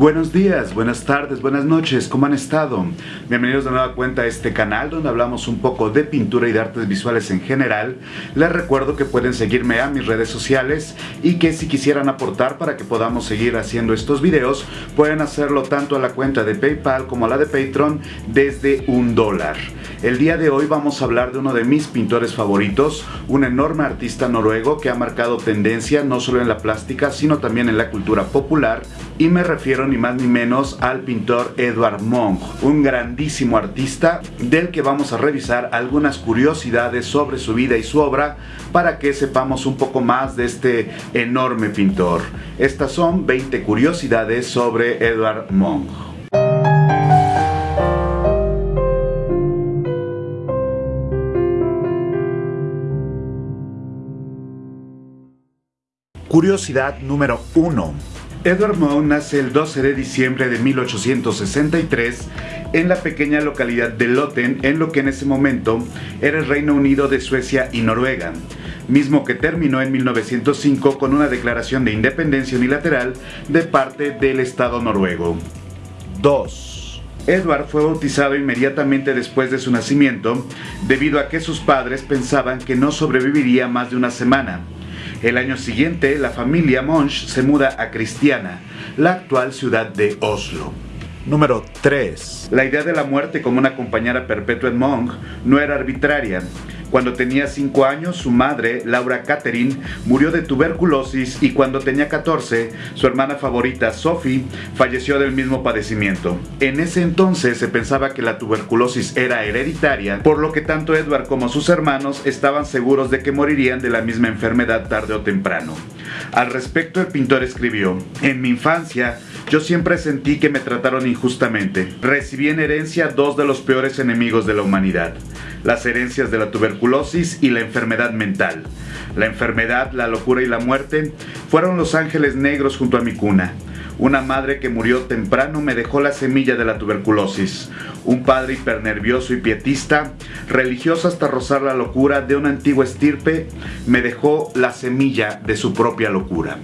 Buenos días, buenas tardes, buenas noches, ¿cómo han estado? Bienvenidos de nueva cuenta a este canal donde hablamos un poco de pintura y de artes visuales en general. Les recuerdo que pueden seguirme a mis redes sociales y que si quisieran aportar para que podamos seguir haciendo estos videos, pueden hacerlo tanto a la cuenta de PayPal como a la de Patreon desde un dólar. El día de hoy vamos a hablar de uno de mis pintores favoritos, un enorme artista noruego que ha marcado tendencia no solo en la plástica sino también en la cultura popular y me refiero ni más ni menos al pintor Edvard Munch, un grandísimo artista del que vamos a revisar algunas curiosidades sobre su vida y su obra para que sepamos un poco más de este enorme pintor. Estas son 20 curiosidades sobre Edvard Munch. Curiosidad número 1. Edward Munch nace el 12 de diciembre de 1863 en la pequeña localidad de Lotten, en lo que en ese momento era el Reino Unido de Suecia y Noruega, mismo que terminó en 1905 con una declaración de independencia unilateral de parte del Estado noruego. 2. Edward fue bautizado inmediatamente después de su nacimiento debido a que sus padres pensaban que no sobreviviría más de una semana el año siguiente, la familia Monch se muda a Cristiana, la actual ciudad de Oslo. Número 3. La idea de la muerte como una compañera perpetua en Monk no era arbitraria. Cuando tenía 5 años, su madre, Laura Catherine, murió de tuberculosis y cuando tenía 14, su hermana favorita, Sophie, falleció del mismo padecimiento. En ese entonces se pensaba que la tuberculosis era hereditaria, por lo que tanto Edward como sus hermanos estaban seguros de que morirían de la misma enfermedad tarde o temprano. Al respecto, el pintor escribió, En mi infancia, yo siempre sentí que me trataron injustamente. Recibí en herencia dos de los peores enemigos de la humanidad las herencias de la tuberculosis y la enfermedad mental. La enfermedad, la locura y la muerte fueron los ángeles negros junto a mi cuna. Una madre que murió temprano me dejó la semilla de la tuberculosis. Un padre hipernervioso y pietista, religioso hasta rozar la locura de una antigua estirpe, me dejó la semilla de su propia locura.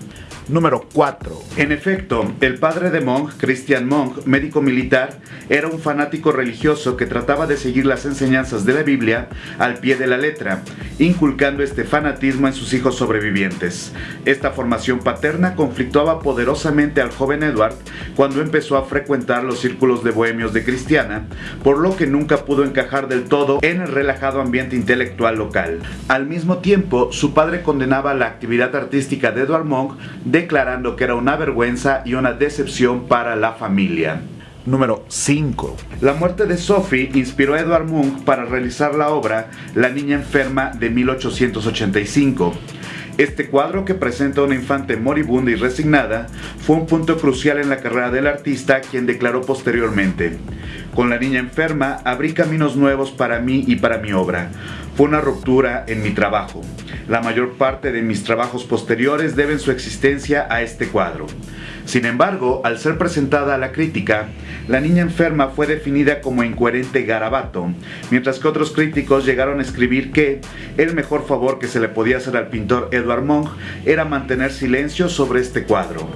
Número 4. En efecto, el padre de Monk, Christian Monk, médico militar, era un fanático religioso que trataba de seguir las enseñanzas de la Biblia al pie de la letra, inculcando este fanatismo en sus hijos sobrevivientes. Esta formación paterna conflictuaba poderosamente al joven Edward cuando empezó a frecuentar los círculos de bohemios de Cristiana, por lo que nunca pudo encajar del todo en el relajado ambiente intelectual local. Al mismo tiempo, su padre condenaba la actividad artística de Edward Monk declarando que era una vergüenza y una decepción para la familia. Número 5. La muerte de Sophie inspiró a Edward Munch para realizar la obra La niña enferma de 1885. Este cuadro, que presenta a una infante moribunda y resignada, fue un punto crucial en la carrera del artista, quien declaró posteriormente, Con la niña enferma abrí caminos nuevos para mí y para mi obra. Fue una ruptura en mi trabajo. La mayor parte de mis trabajos posteriores deben su existencia a este cuadro. Sin embargo, al ser presentada a la crítica, la niña enferma fue definida como incoherente garabato, mientras que otros críticos llegaron a escribir que el mejor favor que se le podía hacer al pintor Edward Munch era mantener silencio sobre este cuadro.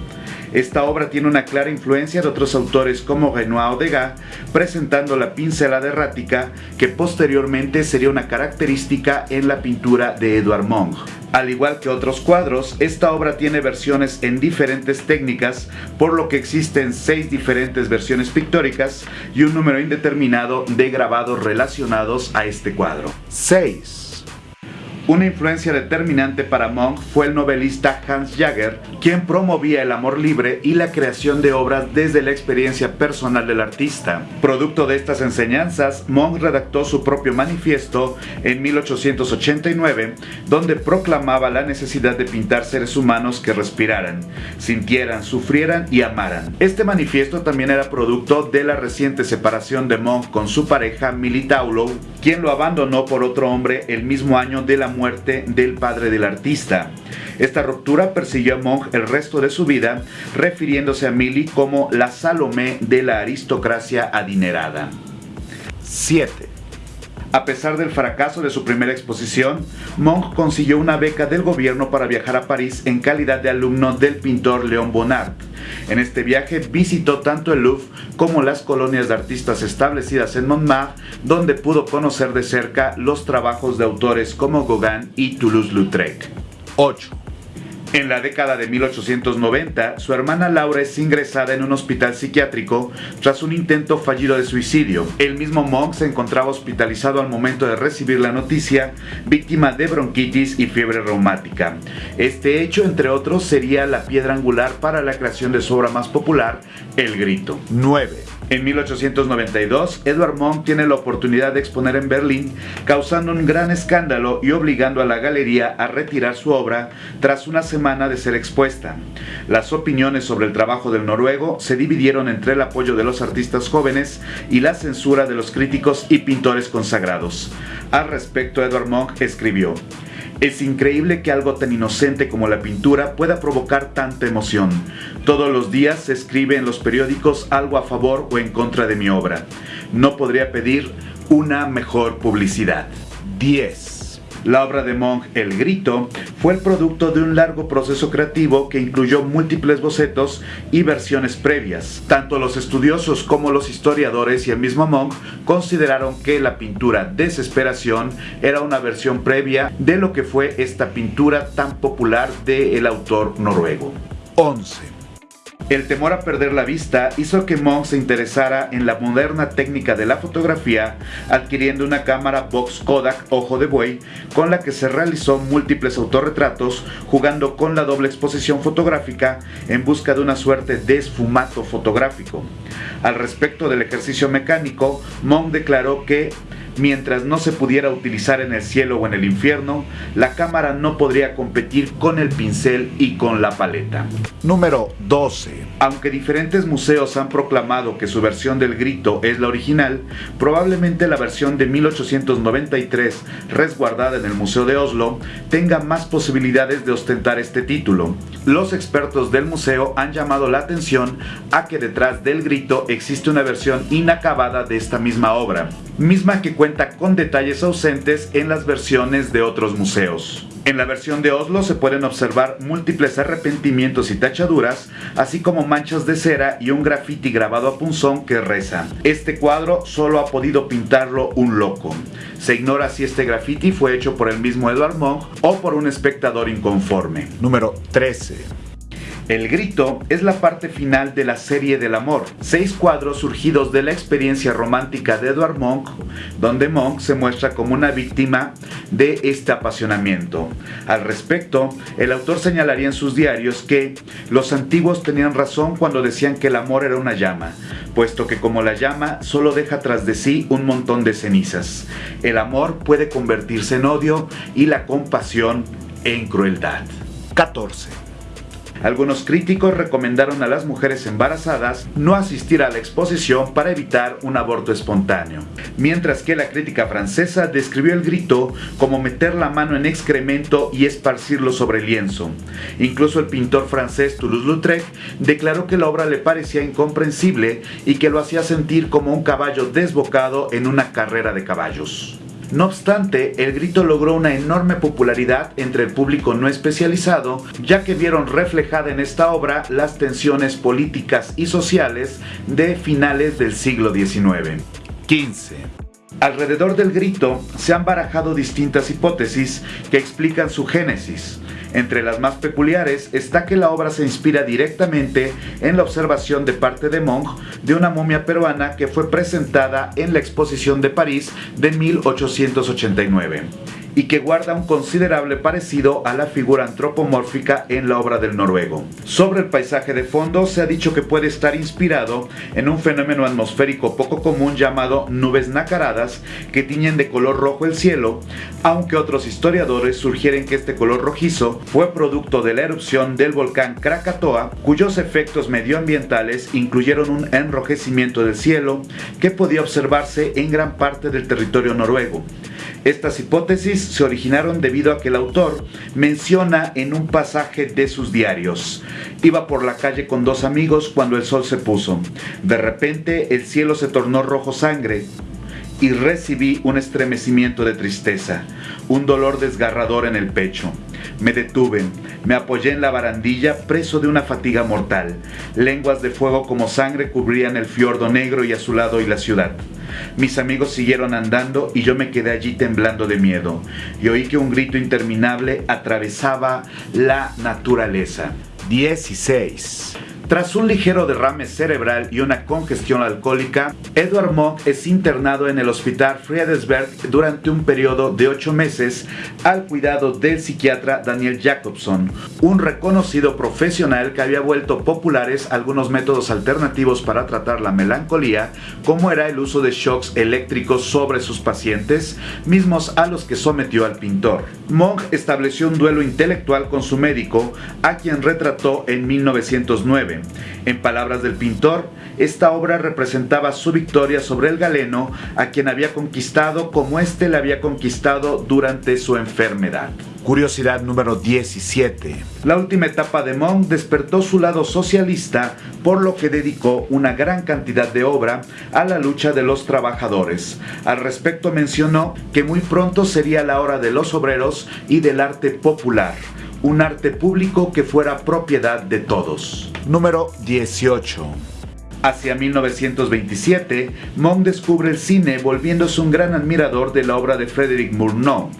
Esta obra tiene una clara influencia de otros autores como Renoir o Degas, presentando la pincelada errática que posteriormente sería una característica en la pintura de Edward Munch. Al igual que otros cuadros, esta obra tiene versiones en diferentes técnicas, por lo que existen seis diferentes versiones pictóricas y un número indeterminado de grabados relacionados a este cuadro. 6. Una influencia determinante para Monk fue el novelista Hans Jager, quien promovía el amor libre y la creación de obras desde la experiencia personal del artista. Producto de estas enseñanzas, Monk redactó su propio manifiesto en 1889, donde proclamaba la necesidad de pintar seres humanos que respiraran, sintieran, sufrieran y amaran. Este manifiesto también era producto de la reciente separación de Monk con su pareja Millie Taulo, quien lo abandonó por otro hombre el mismo año de la muerte del padre del artista. Esta ruptura persiguió a Monk el resto de su vida, refiriéndose a Millie como la Salomé de la aristocracia adinerada. 7. A pesar del fracaso de su primera exposición, Monk consiguió una beca del gobierno para viajar a París en calidad de alumno del pintor Léon Bonnard, En este viaje visitó tanto el Louvre como las colonias de artistas establecidas en Montmartre, donde pudo conocer de cerca los trabajos de autores como Gauguin y Toulouse-Lautrec. 8. En la década de 1890, su hermana Laura es ingresada en un hospital psiquiátrico tras un intento fallido de suicidio. El mismo Monk se encontraba hospitalizado al momento de recibir la noticia, víctima de bronquitis y fiebre reumática. Este hecho, entre otros, sería la piedra angular para la creación de su obra más popular, El Grito. 9. En 1892, Edward Monk tiene la oportunidad de exponer en Berlín, causando un gran escándalo y obligando a la galería a retirar su obra tras una semana de ser expuesta. Las opiniones sobre el trabajo del noruego se dividieron entre el apoyo de los artistas jóvenes y la censura de los críticos y pintores consagrados. Al respecto, Edward Monk escribió, es increíble que algo tan inocente como la pintura pueda provocar tanta emoción. Todos los días se escribe en los periódicos algo a favor o en contra de mi obra. No podría pedir una mejor publicidad. 10. La obra de Monk, El Grito, fue el producto de un largo proceso creativo que incluyó múltiples bocetos y versiones previas. Tanto los estudiosos como los historiadores y el mismo Monk consideraron que la pintura Desesperación era una versión previa de lo que fue esta pintura tan popular del autor noruego. 11. El temor a perder la vista hizo que Monk se interesara en la moderna técnica de la fotografía, adquiriendo una cámara Box Kodak Ojo de Buey, con la que se realizó múltiples autorretratos, jugando con la doble exposición fotográfica en busca de una suerte de esfumato fotográfico. Al respecto del ejercicio mecánico, Monk declaró que mientras no se pudiera utilizar en el cielo o en el infierno, la cámara no podría competir con el pincel y con la paleta. Número 12. Aunque diferentes museos han proclamado que su versión del grito es la original, probablemente la versión de 1893, resguardada en el Museo de Oslo, tenga más posibilidades de ostentar este título. Los expertos del museo han llamado la atención a que detrás del grito existe una versión inacabada de esta misma obra, misma que cuenta con detalles ausentes en las versiones de otros museos. En la versión de Oslo se pueden observar múltiples arrepentimientos y tachaduras, así como manchas de cera y un graffiti grabado a punzón que reza. Este cuadro solo ha podido pintarlo un loco. Se ignora si este graffiti fue hecho por el mismo Edward Monk o por un espectador inconforme. Número 13. El grito es la parte final de la serie del amor, seis cuadros surgidos de la experiencia romántica de Edward Monk, donde Monk se muestra como una víctima de este apasionamiento. Al respecto, el autor señalaría en sus diarios que los antiguos tenían razón cuando decían que el amor era una llama, puesto que como la llama solo deja tras de sí un montón de cenizas. El amor puede convertirse en odio y la compasión en crueldad. 14. Algunos críticos recomendaron a las mujeres embarazadas no asistir a la exposición para evitar un aborto espontáneo, mientras que la crítica francesa describió el grito como meter la mano en excremento y esparcirlo sobre el lienzo. Incluso el pintor francés Toulouse-Lautrec declaró que la obra le parecía incomprensible y que lo hacía sentir como un caballo desbocado en una carrera de caballos. No obstante, el grito logró una enorme popularidad entre el público no especializado, ya que vieron reflejada en esta obra las tensiones políticas y sociales de finales del siglo XIX. 15. Alrededor del grito se han barajado distintas hipótesis que explican su génesis. Entre las más peculiares está que la obra se inspira directamente en la observación de parte de Monk de una momia peruana que fue presentada en la exposición de París de 1889 y que guarda un considerable parecido a la figura antropomórfica en la obra del noruego. Sobre el paisaje de fondo se ha dicho que puede estar inspirado en un fenómeno atmosférico poco común llamado nubes nacaradas que tiñen de color rojo el cielo, aunque otros historiadores sugieren que este color rojizo fue producto de la erupción del volcán Krakatoa, cuyos efectos medioambientales incluyeron un enrojecimiento del cielo que podía observarse en gran parte del territorio noruego. Estas hipótesis se originaron debido a que el autor menciona en un pasaje de sus diarios. Iba por la calle con dos amigos cuando el sol se puso. De repente el cielo se tornó rojo sangre y recibí un estremecimiento de tristeza, un dolor desgarrador en el pecho. Me detuve, me apoyé en la barandilla preso de una fatiga mortal. Lenguas de fuego como sangre cubrían el fiordo negro y azulado y la ciudad. Mis amigos siguieron andando y yo me quedé allí temblando de miedo y oí que un grito interminable atravesaba la naturaleza. 16. Tras un ligero derrame cerebral y una congestión alcohólica, Edward Monk es internado en el hospital Friedensberg durante un periodo de ocho meses al cuidado del psiquiatra Daniel Jacobson, un reconocido profesional que había vuelto populares algunos métodos alternativos para tratar la melancolía, como era el uso de shocks eléctricos sobre sus pacientes, mismos a los que sometió al pintor. Monk estableció un duelo intelectual con su médico, a quien retrató en 1909. En palabras del pintor, esta obra representaba su victoria sobre el galeno, a quien había conquistado como éste le había conquistado durante su enfermedad. Curiosidad número 17. La última etapa de Monk despertó su lado socialista, por lo que dedicó una gran cantidad de obra a la lucha de los trabajadores. Al respecto mencionó que muy pronto sería la hora de los obreros y del arte popular un arte público que fuera propiedad de todos. Número 18. Hacia 1927, Monk descubre el cine volviéndose un gran admirador de la obra de Frédéric Murnau.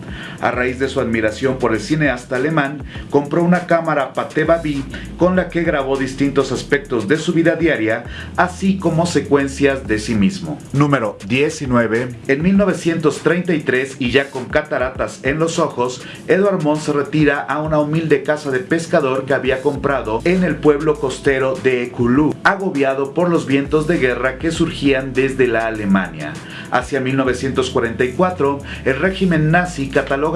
A raíz de su admiración por el cineasta alemán, compró una cámara Pathé Baby con la que grabó distintos aspectos de su vida diaria, así como secuencias de sí mismo. Número 19. En 1933 y ya con cataratas en los ojos, Edward Monk se retira a una humilde casa de pescador que había comprado en el pueblo costero de Ekulu, agobiado por los vientos de guerra que surgían desde la Alemania. Hacia 1944, el régimen nazi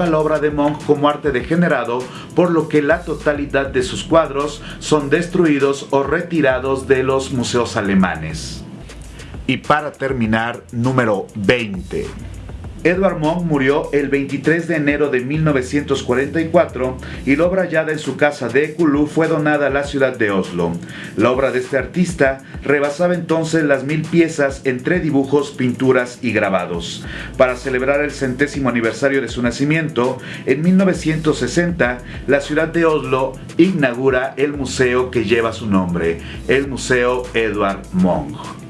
la obra de Monk como arte degenerado, por lo que la totalidad de sus cuadros son destruidos o retirados de los museos alemanes. Y para terminar, número 20. Edward Monk murió el 23 de enero de 1944 y la obra hallada en su casa de Ekulu fue donada a la ciudad de Oslo. La obra de este artista rebasaba entonces las mil piezas entre dibujos, pinturas y grabados. Para celebrar el centésimo aniversario de su nacimiento, en 1960, la ciudad de Oslo inaugura el museo que lleva su nombre, el Museo Edward Monk.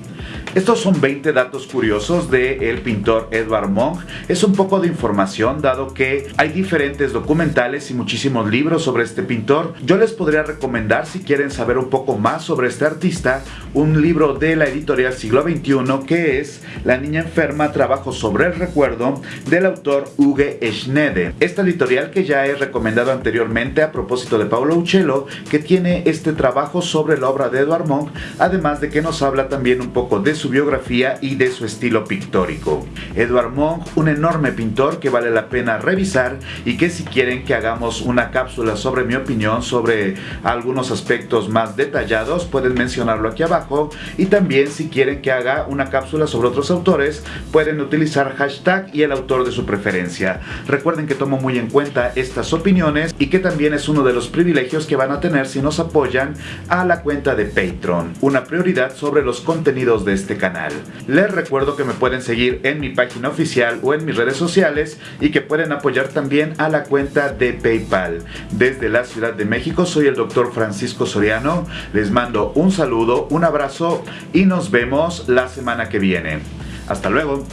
Estos son 20 datos curiosos del el pintor Edvard Munch. Es un poco de información dado que hay diferentes documentales y muchísimos libros sobre este pintor. Yo les podría recomendar si quieren saber un poco más sobre este artista un libro de la editorial Siglo XXI que es La niña enferma, trabajo sobre el recuerdo del autor Uge Schnede. Esta editorial que ya he recomendado anteriormente a propósito de Paulo Uccello que tiene este trabajo sobre la obra de Edvard Munch además de que nos habla también un poco de su biografía y de su estilo pictórico. Edward Monk, un enorme pintor que vale la pena revisar y que si quieren que hagamos una cápsula sobre mi opinión sobre algunos aspectos más detallados, pueden mencionarlo aquí abajo y también si quieren que haga una cápsula sobre otros autores, pueden utilizar hashtag y el autor de su preferencia. Recuerden que tomo muy en cuenta estas opiniones y que también es uno de los privilegios que van a tener si nos apoyan a la cuenta de Patreon, una prioridad sobre los contenidos de este canal. Les recuerdo que me pueden seguir en mi página oficial o en mis redes sociales y que pueden apoyar también a la cuenta de PayPal. Desde la Ciudad de México soy el doctor Francisco Soriano. Les mando un saludo, un abrazo y nos vemos la semana que viene. Hasta luego.